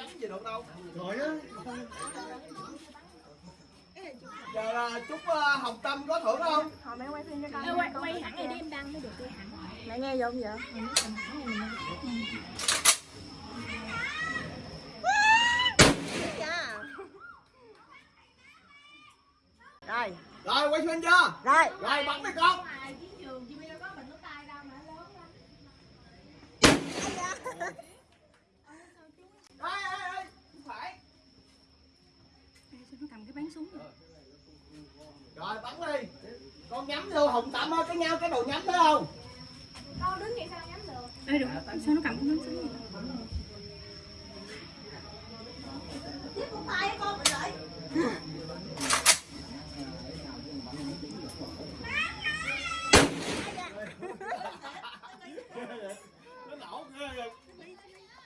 nhắm gì được đâu Rồi á. giờ là chúc ờ, hồng tâm có thưởng không Thôi mẹ quay phim cho con. Quay, quay hẳn này đi em đăng mới được quay hẳn Mẹ nghe vô không vậy? Rồi, rồi quay phim chưa rồi. rồi bắn đi con Ngoài chiến trường chị đâu có bình nước tay đâu mà nó lớn lắm ê ê ê không phải Cầm cái bán súng rồi rồi bắn đi. Con nhắm vô hồng tâm ơi cái nhau cái đầu nhắm thấy không? Đâu đứng vậy sao nhắm được? Ê được, sao nó cầm cái bán súng vậy